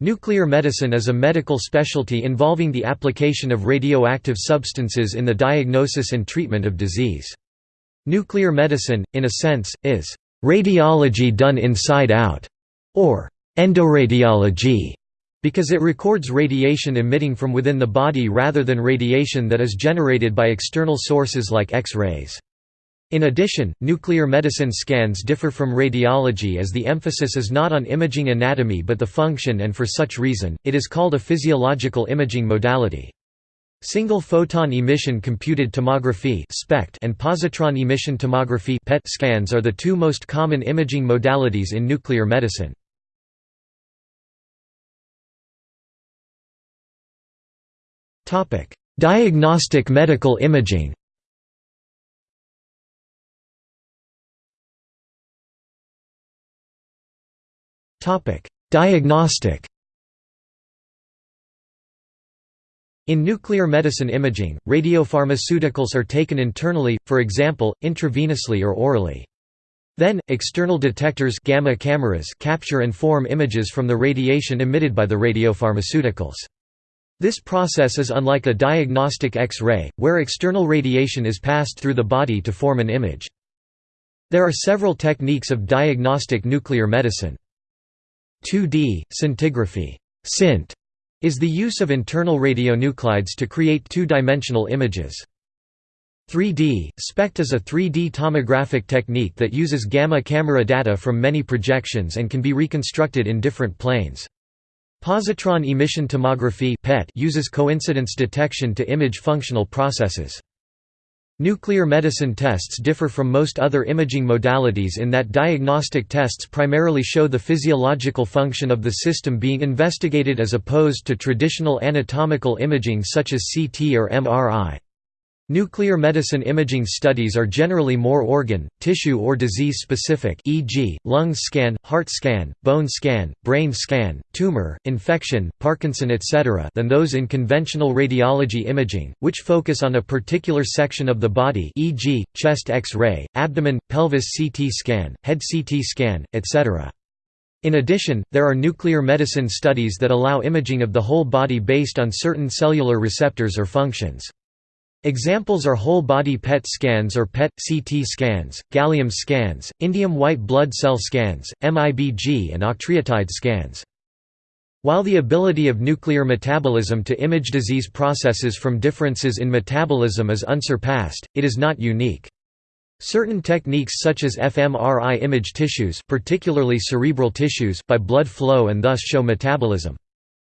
Nuclear medicine is a medical specialty involving the application of radioactive substances in the diagnosis and treatment of disease. Nuclear medicine, in a sense, is radiology done inside out, or endoradiology, because it records radiation emitting from within the body rather than radiation that is generated by external sources like X-rays. In addition, nuclear medicine scans differ from radiology as the emphasis is not on imaging anatomy but the function and for such reason, it is called a physiological imaging modality. Single photon emission computed tomography and positron emission tomography scans are the two most common imaging modalities in nuclear medicine. Diagnostic medical imaging Diagnostic In nuclear medicine imaging, radiopharmaceuticals are taken internally, for example, intravenously or orally. Then, external detectors gamma cameras capture and form images from the radiation emitted by the radiopharmaceuticals. This process is unlike a diagnostic X-ray, where external radiation is passed through the body to form an image. There are several techniques of diagnostic nuclear medicine. 2D, scintigraphy SCINT, is the use of internal radionuclides to create two-dimensional images. 3D, SPECT is a 3D tomographic technique that uses gamma camera data from many projections and can be reconstructed in different planes. Positron emission tomography PET uses coincidence detection to image functional processes. Nuclear medicine tests differ from most other imaging modalities in that diagnostic tests primarily show the physiological function of the system being investigated as opposed to traditional anatomical imaging such as CT or MRI. Nuclear medicine imaging studies are generally more organ, tissue or disease specific e.g., lung scan, heart scan, bone scan, brain scan, tumor, infection, Parkinson etc. than those in conventional radiology imaging, which focus on a particular section of the body e.g., chest X-ray, abdomen, pelvis CT scan, head CT scan, etc. In addition, there are nuclear medicine studies that allow imaging of the whole body based on certain cellular receptors or functions. Examples are whole-body PET scans or PET-CT scans, gallium scans, indium white blood cell scans, MIBG and octreotide scans. While the ability of nuclear metabolism to image disease processes from differences in metabolism is unsurpassed, it is not unique. Certain techniques such as fMRI image tissues particularly cerebral tissues by blood flow and thus show metabolism.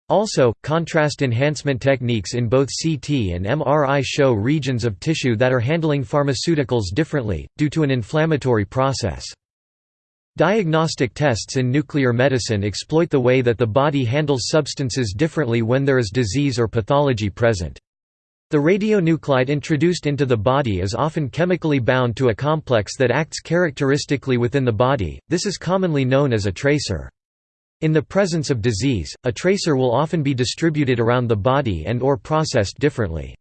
Also, contrast enhancement techniques in both CT and MRI show regions of tissue that are handling pharmaceuticals differently, due to an inflammatory process. Diagnostic tests in nuclear medicine exploit the way that the body handles substances differently when there is disease or pathology present. The radionuclide introduced into the body is often chemically bound to a complex that acts characteristically within the body, this is commonly known as a tracer. In the presence of disease, a tracer will often be distributed around the body and or processed differently.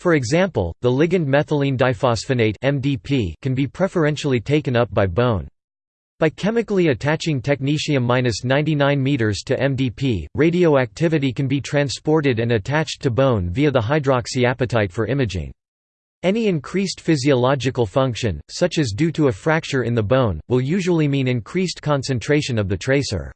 For example, the ligand methylene diphosphonate (MDP) can be preferentially taken up by bone. By chemically attaching technetium-99 m to MDP, radioactivity can be transported and attached to bone via the hydroxyapatite for imaging. Any increased physiological function, such as due to a fracture in the bone, will usually mean increased concentration of the tracer.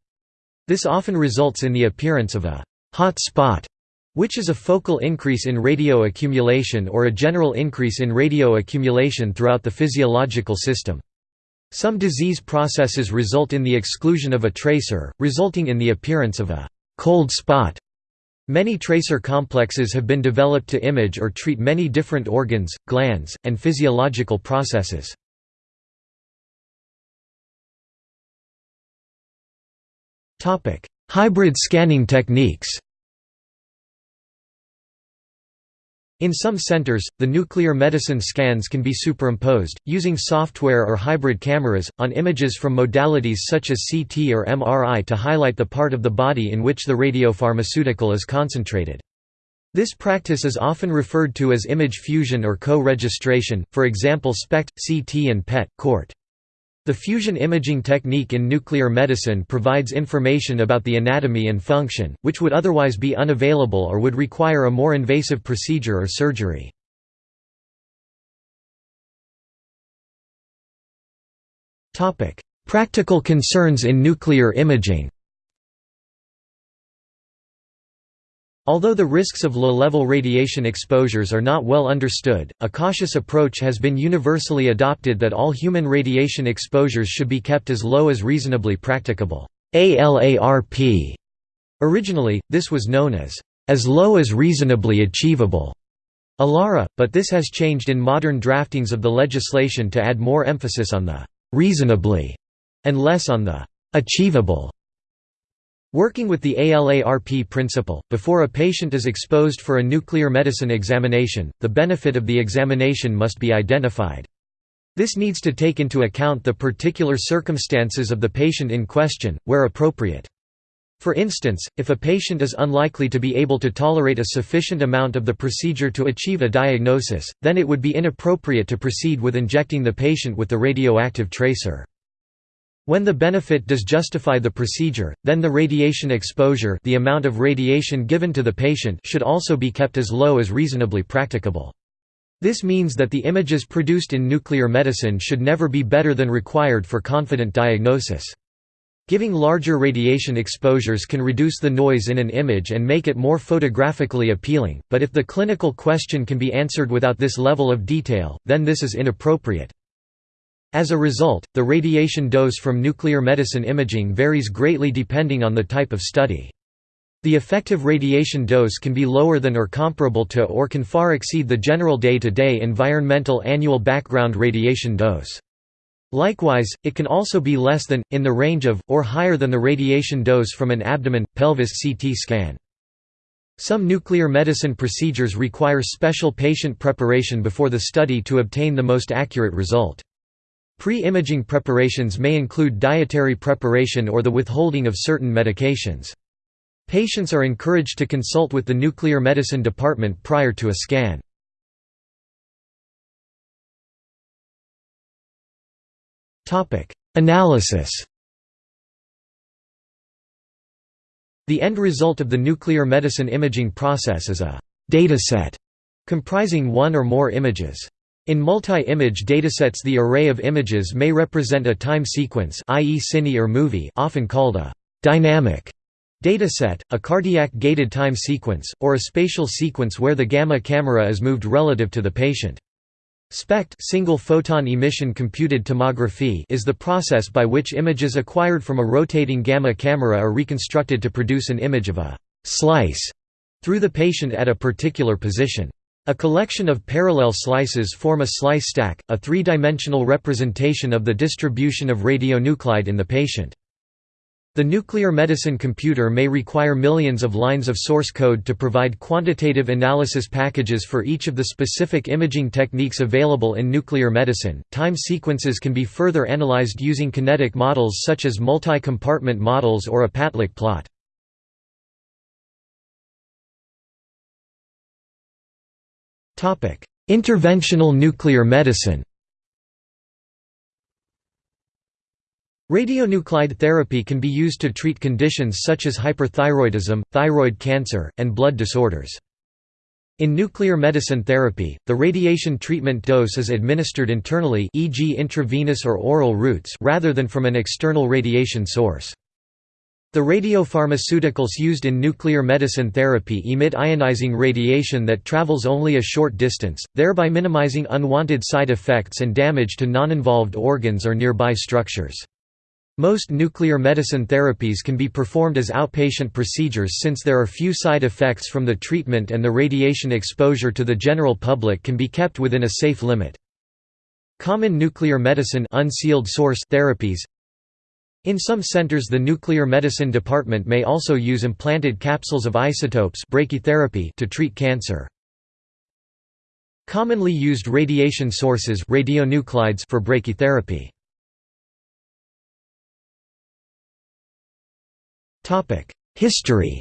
This often results in the appearance of a hot spot, which is a focal increase in radio accumulation or a general increase in radio accumulation throughout the physiological system. Some disease processes result in the exclusion of a tracer, resulting in the appearance of a cold spot. Many tracer complexes have been developed to image or treat many different organs, glands, and physiological processes. Hybrid scanning techniques In some centers, the nuclear medicine scans can be superimposed, using software or hybrid cameras, on images from modalities such as CT or MRI to highlight the part of the body in which the radiopharmaceutical is concentrated. This practice is often referred to as image fusion or co-registration, for example SPECT, CT and PET, CORT. The fusion imaging technique in nuclear medicine provides information about the anatomy and function, which would otherwise be unavailable or would require a more invasive procedure or surgery. Practical concerns in nuclear imaging Although the risks of low-level radiation exposures are not well understood, a cautious approach has been universally adopted that all human radiation exposures should be kept as low as reasonably practicable. ALARP. Originally, this was known as as low as reasonably achievable. ALARA, but this has changed in modern draftings of the legislation to add more emphasis on the reasonably and less on the achievable. Working with the ALARP principle, before a patient is exposed for a nuclear medicine examination, the benefit of the examination must be identified. This needs to take into account the particular circumstances of the patient in question, where appropriate. For instance, if a patient is unlikely to be able to tolerate a sufficient amount of the procedure to achieve a diagnosis, then it would be inappropriate to proceed with injecting the patient with the radioactive tracer. When the benefit does justify the procedure, then the radiation exposure the amount of radiation given to the patient should also be kept as low as reasonably practicable. This means that the images produced in nuclear medicine should never be better than required for confident diagnosis. Giving larger radiation exposures can reduce the noise in an image and make it more photographically appealing, but if the clinical question can be answered without this level of detail, then this is inappropriate. As a result, the radiation dose from nuclear medicine imaging varies greatly depending on the type of study. The effective radiation dose can be lower than or comparable to or can far exceed the general day-to-day -day environmental annual background radiation dose. Likewise, it can also be less than, in the range of, or higher than the radiation dose from an abdomen, pelvis CT scan. Some nuclear medicine procedures require special patient preparation before the study to obtain the most accurate result. Pre-imaging preparations may include dietary preparation or the withholding of certain medications. Patients are encouraged to consult with the nuclear medicine department prior to a scan. Analysis The end result of the nuclear medicine imaging process is a dataset comprising one or more images. In multi-image datasets the array of images may represent a time sequence i.e. cine or movie often called a «dynamic» dataset, a cardiac-gated time sequence, or a spatial sequence where the gamma camera is moved relative to the patient. SPECT single photon emission computed tomography is the process by which images acquired from a rotating gamma camera are reconstructed to produce an image of a «slice» through the patient at a particular position. A collection of parallel slices form a slice stack, a three-dimensional representation of the distribution of radionuclide in the patient. The nuclear medicine computer may require millions of lines of source code to provide quantitative analysis packages for each of the specific imaging techniques available in nuclear medicine. Time sequences can be further analyzed using kinetic models such as multi-compartment models or a Patlak plot. Interventional nuclear medicine Radionuclide therapy can be used to treat conditions such as hyperthyroidism, thyroid cancer, and blood disorders. In nuclear medicine therapy, the radiation treatment dose is administered internally e.g. intravenous or oral routes rather than from an external radiation source. The radiopharmaceuticals used in nuclear medicine therapy emit ionizing radiation that travels only a short distance, thereby minimizing unwanted side effects and damage to non-involved organs or nearby structures. Most nuclear medicine therapies can be performed as outpatient procedures since there are few side effects from the treatment and the radiation exposure to the general public can be kept within a safe limit. Common nuclear medicine unsealed source therapies in some centers the nuclear medicine department may also use implanted capsules of isotopes brachytherapy to treat cancer. Commonly used radiation sources radionuclides for brachytherapy. History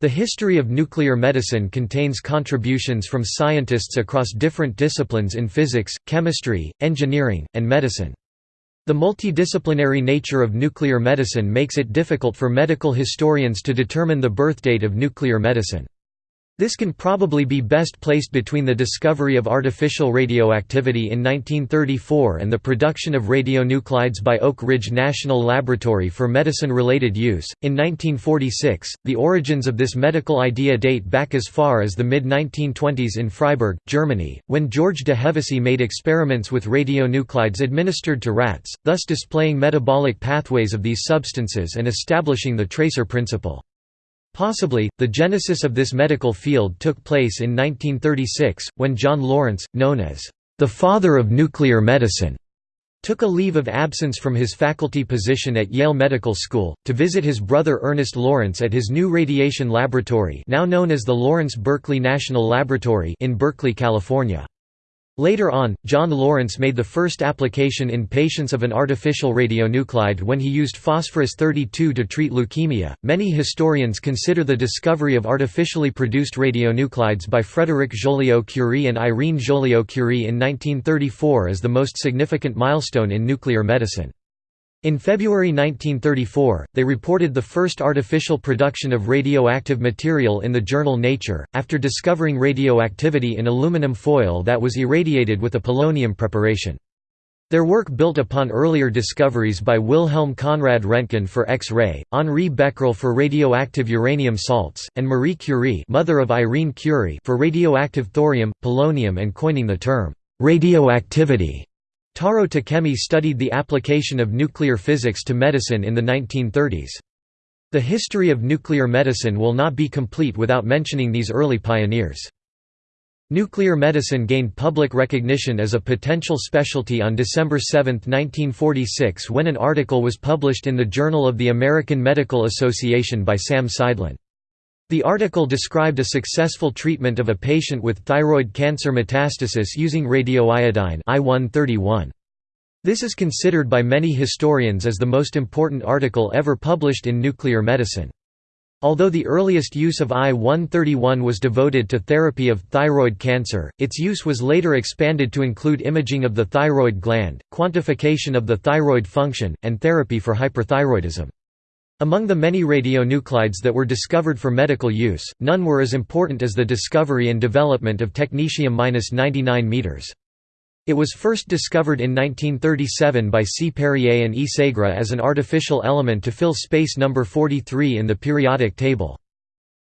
The history of nuclear medicine contains contributions from scientists across different disciplines in physics, chemistry, engineering, and medicine. The multidisciplinary nature of nuclear medicine makes it difficult for medical historians to determine the birthdate of nuclear medicine. This can probably be best placed between the discovery of artificial radioactivity in 1934 and the production of radionuclides by Oak Ridge National Laboratory for medicine-related use. In 1946, the origins of this medical idea date back as far as the mid-1920s in Freiburg, Germany, when George de Hevesy made experiments with radionuclides administered to rats, thus displaying metabolic pathways of these substances and establishing the tracer principle. Possibly, the genesis of this medical field took place in 1936, when John Lawrence, known as the father of nuclear medicine, took a leave of absence from his faculty position at Yale Medical School, to visit his brother Ernest Lawrence at his new radiation laboratory now known as the Lawrence Berkeley National Laboratory in Berkeley, California. Later on, John Lawrence made the first application in patients of an artificial radionuclide when he used phosphorus-32 to treat leukemia. Many historians consider the discovery of artificially produced radionuclides by Frédéric Joliot-Curie and Irene Joliot-Curie in 1934 as the most significant milestone in nuclear medicine. In February 1934, they reported the first artificial production of radioactive material in the journal Nature, after discovering radioactivity in aluminum foil that was irradiated with a polonium preparation. Their work built upon earlier discoveries by Wilhelm Conrad Röntgen for X-ray, Henri Becquerel for radioactive uranium salts, and Marie Curie mother of Irene Curie for radioactive thorium, polonium and coining the term, radioactivity. Taro Takemi studied the application of nuclear physics to medicine in the 1930s. The history of nuclear medicine will not be complete without mentioning these early pioneers. Nuclear medicine gained public recognition as a potential specialty on December 7, 1946 when an article was published in the Journal of the American Medical Association by Sam Seidlin. The article described a successful treatment of a patient with thyroid cancer metastasis using radioiodine I-131. This is considered by many historians as the most important article ever published in nuclear medicine. Although the earliest use of I-131 was devoted to therapy of thyroid cancer, its use was later expanded to include imaging of the thyroid gland, quantification of the thyroid function, and therapy for hyperthyroidism. Among the many radionuclides that were discovered for medical use, none were as important as the discovery and development of technetium-99 m. It was first discovered in 1937 by C. Perrier and E. Segre as an artificial element to fill space number 43 in the periodic table.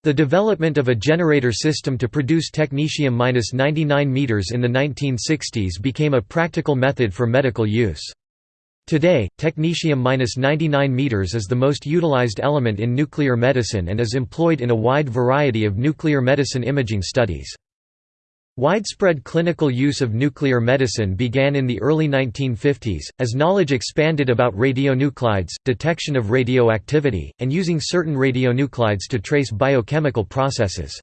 The development of a generator system to produce technetium-99 m in the 1960s became a practical method for medical use. Today, technetium-99 m is the most utilized element in nuclear medicine and is employed in a wide variety of nuclear medicine imaging studies. Widespread clinical use of nuclear medicine began in the early 1950s, as knowledge expanded about radionuclides, detection of radioactivity, and using certain radionuclides to trace biochemical processes.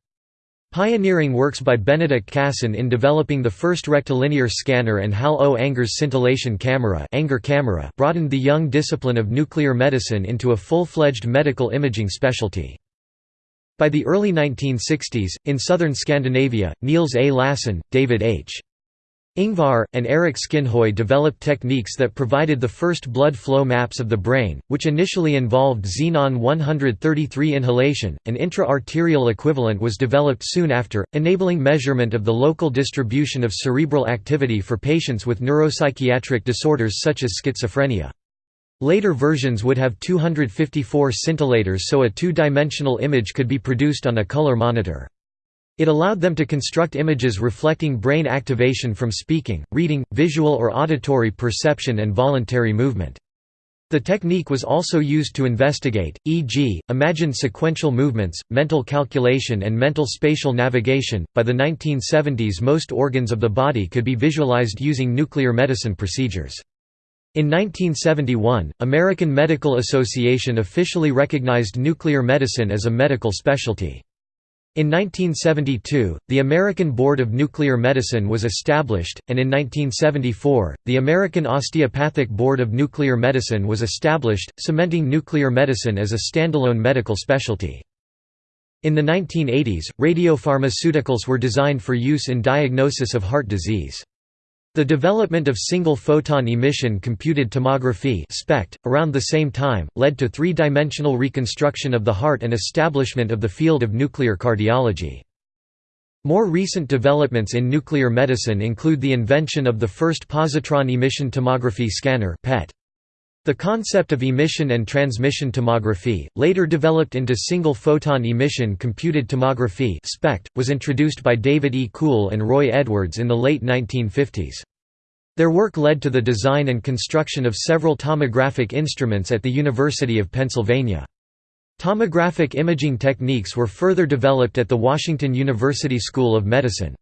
Pioneering works by Benedict Cassen in developing the first rectilinear scanner and Hal O. Anger's scintillation camera, Anger camera broadened the young discipline of nuclear medicine into a full-fledged medical imaging specialty. By the early 1960s, in southern Scandinavia, Niels A. Lassen, David H. Ingvar, and Erik Skinhøj developed techniques that provided the first blood flow maps of the brain, which initially involved xenon-133 inhalation. An intra-arterial equivalent was developed soon after, enabling measurement of the local distribution of cerebral activity for patients with neuropsychiatric disorders such as schizophrenia. Later versions would have 254 scintillators so a two-dimensional image could be produced on a color monitor. It allowed them to construct images reflecting brain activation from speaking, reading, visual or auditory perception and voluntary movement. The technique was also used to investigate, e.g., imagined sequential movements, mental calculation, and mental spatial navigation. By the 1970s, most organs of the body could be visualized using nuclear medicine procedures. In 1971, American Medical Association officially recognized nuclear medicine as a medical specialty. In 1972, the American Board of Nuclear Medicine was established, and in 1974, the American Osteopathic Board of Nuclear Medicine was established, cementing nuclear medicine as a standalone medical specialty. In the 1980s, radiopharmaceuticals were designed for use in diagnosis of heart disease. The development of single-photon emission computed tomography SPECT, around the same time, led to three-dimensional reconstruction of the heart and establishment of the field of nuclear cardiology. More recent developments in nuclear medicine include the invention of the first positron emission tomography scanner PET. The concept of emission and transmission tomography, later developed into single-photon emission computed tomography SPECT, was introduced by David E. Kuhl and Roy Edwards in the late 1950s. Their work led to the design and construction of several tomographic instruments at the University of Pennsylvania. Tomographic imaging techniques were further developed at the Washington University School of Medicine.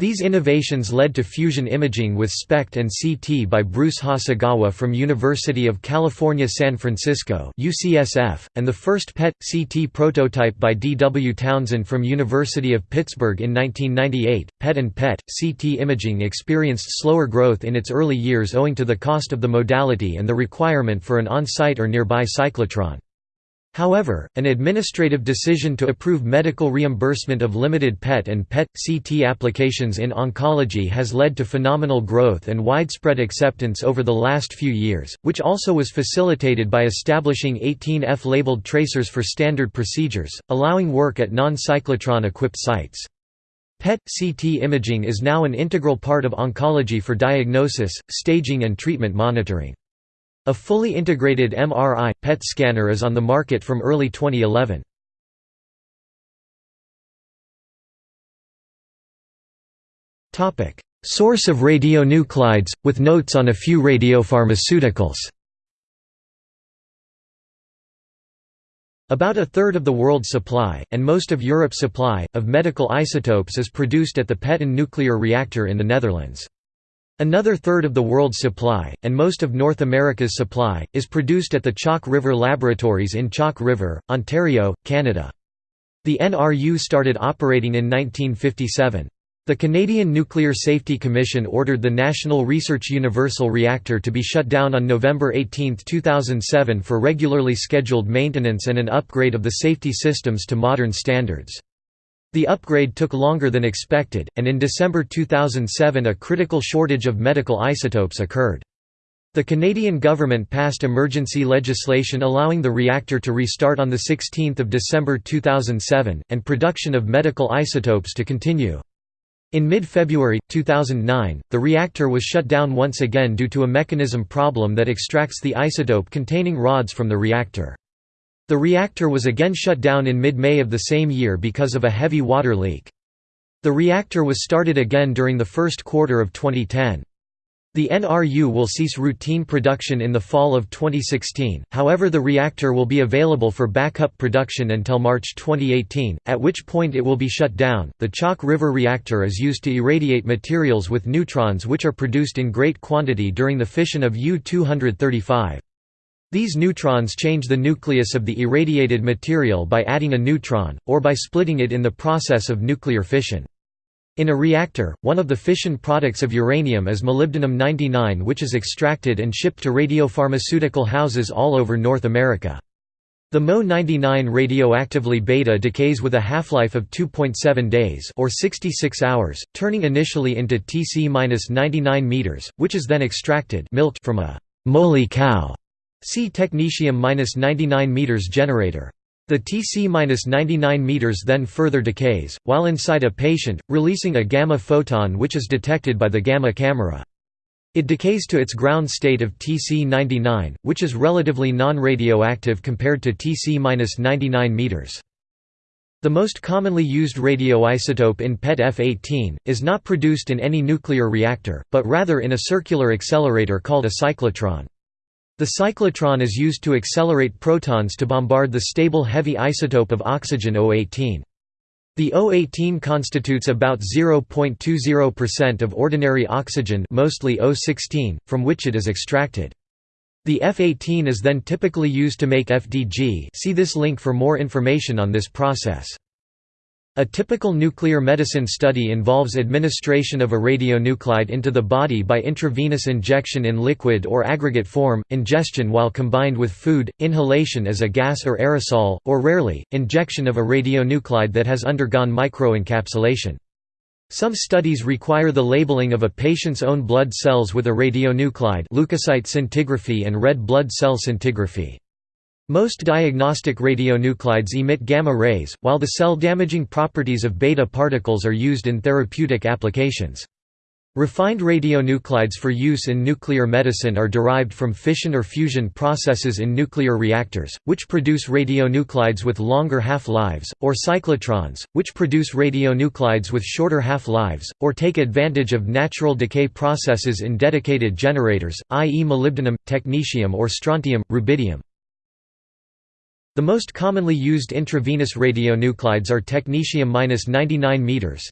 These innovations led to fusion imaging with SPECT and CT by Bruce Hasegawa from University of California San Francisco UCSF, and the first PET-CT prototype by D. W. Townsend from University of Pittsburgh in 1998. PET and PET-CT imaging experienced slower growth in its early years owing to the cost of the modality and the requirement for an on-site or nearby cyclotron. However, an administrative decision to approve medical reimbursement of limited PET and PET-CT applications in oncology has led to phenomenal growth and widespread acceptance over the last few years, which also was facilitated by establishing 18 F-labeled tracers for standard procedures, allowing work at non-cyclotron-equipped sites. PET-CT imaging is now an integral part of oncology for diagnosis, staging and treatment monitoring. A fully integrated MRI, PET scanner is on the market from early 2011. Source of radionuclides, with notes on a few radiopharmaceuticals About a third of the world's supply, and most of Europe's supply, of medical isotopes is produced at the Petten nuclear reactor in the Netherlands. Another third of the world's supply, and most of North America's supply, is produced at the Chalk River Laboratories in Chalk River, Ontario, Canada. The NRU started operating in 1957. The Canadian Nuclear Safety Commission ordered the National Research Universal Reactor to be shut down on November 18, 2007 for regularly scheduled maintenance and an upgrade of the safety systems to modern standards. The upgrade took longer than expected, and in December 2007 a critical shortage of medical isotopes occurred. The Canadian government passed emergency legislation allowing the reactor to restart on 16 December 2007, and production of medical isotopes to continue. In mid-February, 2009, the reactor was shut down once again due to a mechanism problem that extracts the isotope containing rods from the reactor. The reactor was again shut down in mid-May of the same year because of a heavy water leak. The reactor was started again during the first quarter of 2010. The NRU will cease routine production in the fall of 2016, however the reactor will be available for backup production until March 2018, at which point it will be shut down. The Chalk River reactor is used to irradiate materials with neutrons which are produced in great quantity during the fission of U-235. These neutrons change the nucleus of the irradiated material by adding a neutron, or by splitting it in the process of nuclear fission. In a reactor, one of the fission products of uranium is molybdenum-99 which is extracted and shipped to radiopharmaceutical houses all over North America. The Mo-99 radioactively beta decays with a half-life of 2.7 days or 66 hours, turning initially into Tc-99 meters, which is then extracted from a moly cow See technetium-99 meters generator. The Tc-99 meters then further decays, while inside a patient, releasing a gamma photon which is detected by the gamma camera. It decays to its ground state of Tc-99, which is relatively non-radioactive compared to Tc-99 meters. The most commonly used radioisotope in PET F-18, is not produced in any nuclear reactor, but rather in a circular accelerator called a cyclotron. The cyclotron is used to accelerate protons to bombard the stable heavy isotope of oxygen O18. The O18 constitutes about 0.20% of ordinary oxygen mostly O16, from which it is extracted. The F18 is then typically used to make FDG see this link for more information on this process. A typical nuclear medicine study involves administration of a radionuclide into the body by intravenous injection in liquid or aggregate form, ingestion while combined with food, inhalation as a gas or aerosol, or rarely, injection of a radionuclide that has undergone microencapsulation. Some studies require the labeling of a patient's own blood cells with a radionuclide leukocyte scintigraphy and red blood cell scintigraphy. Most diagnostic radionuclides emit gamma rays, while the cell-damaging properties of beta particles are used in therapeutic applications. Refined radionuclides for use in nuclear medicine are derived from fission or fusion processes in nuclear reactors, which produce radionuclides with longer half-lives, or cyclotrons, which produce radionuclides with shorter half-lives, or take advantage of natural decay processes in dedicated generators, i.e. molybdenum, technetium or strontium, rubidium. The most commonly used intravenous radionuclides are technetium-99 m,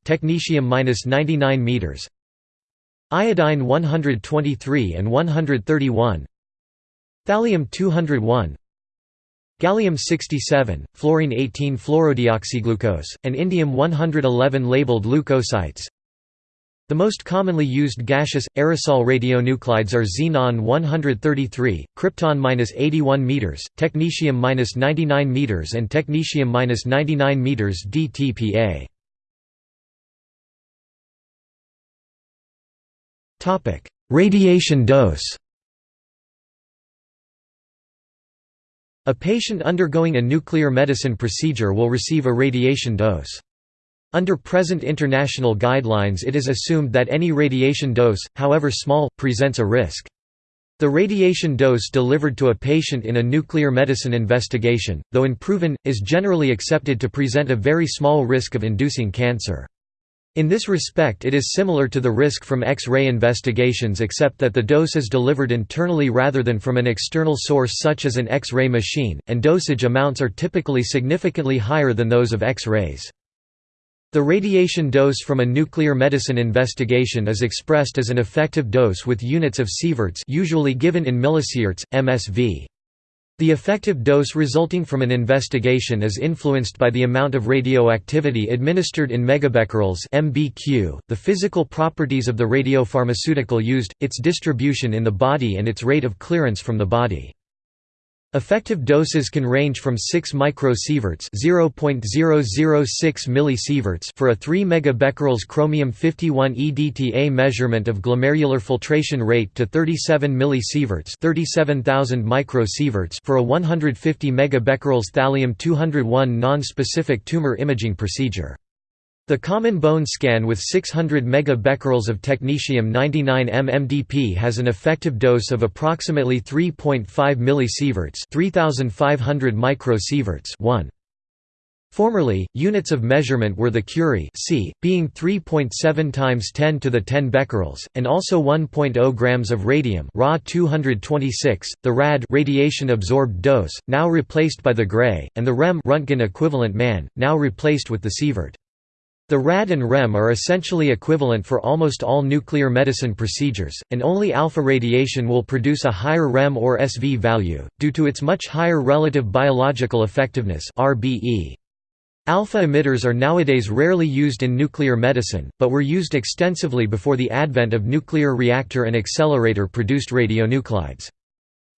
technetium-99 meters, iodine 123 and 131, thallium-201, gallium-67, fluorine-18 fluorodeoxyglucose, and indium-111 labeled leukocytes. The most commonly used gaseous, aerosol radionuclides are xenon-133, krypton-81 m, technetium-99 m and technetium-99 m DTPA. Radiation dose A patient undergoing a nuclear medicine procedure will receive a radiation dose. Under present international guidelines it is assumed that any radiation dose, however small, presents a risk. The radiation dose delivered to a patient in a nuclear medicine investigation, though unproven, is generally accepted to present a very small risk of inducing cancer. In this respect it is similar to the risk from X-ray investigations except that the dose is delivered internally rather than from an external source such as an X-ray machine, and dosage amounts are typically significantly higher than those of X-rays. The radiation dose from a nuclear medicine investigation is expressed as an effective dose with units of sieverts usually given in millisieverts, MSV. The effective dose resulting from an investigation is influenced by the amount of radioactivity administered in megabecquerels (mbq), the physical properties of the radiopharmaceutical used, its distribution in the body and its rate of clearance from the body. Effective doses can range from 6 microsieverts (0.006 millisieverts) for a 3 megabecquerels chromium-51 EDTA measurement of glomerular filtration rate to 37 millisieverts (37,000 microsieverts) for a 150 megabecquerels thallium-201 non-specific tumor imaging procedure. The common bone scan with 600 megabecquerels of technetium-99 mmDp has an effective dose of approximately 3.5 millisieverts 3500 microsieverts 1. Formerly, units of measurement were the curie c, being 3.7 times 10 to the 10 becquerels, and also 1.0 grams of radium Ra 226, the rad radiation absorbed dose, now replaced by the Gray, and the rem Röntgen equivalent man, now replaced with the sievert. The RAD and REM are essentially equivalent for almost all nuclear medicine procedures, and only alpha radiation will produce a higher REM or SV value, due to its much higher relative biological effectiveness. Alpha emitters are nowadays rarely used in nuclear medicine, but were used extensively before the advent of nuclear reactor and accelerator-produced radionuclides.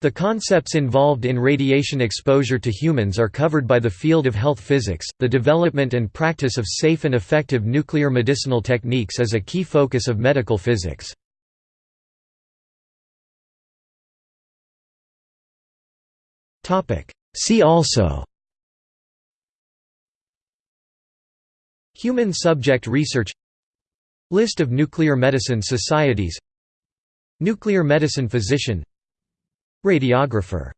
The concepts involved in radiation exposure to humans are covered by the field of health physics. The development and practice of safe and effective nuclear medicinal techniques is a key focus of medical physics. Topic: See also Human subject research List of nuclear medicine societies Nuclear medicine physician Radiographer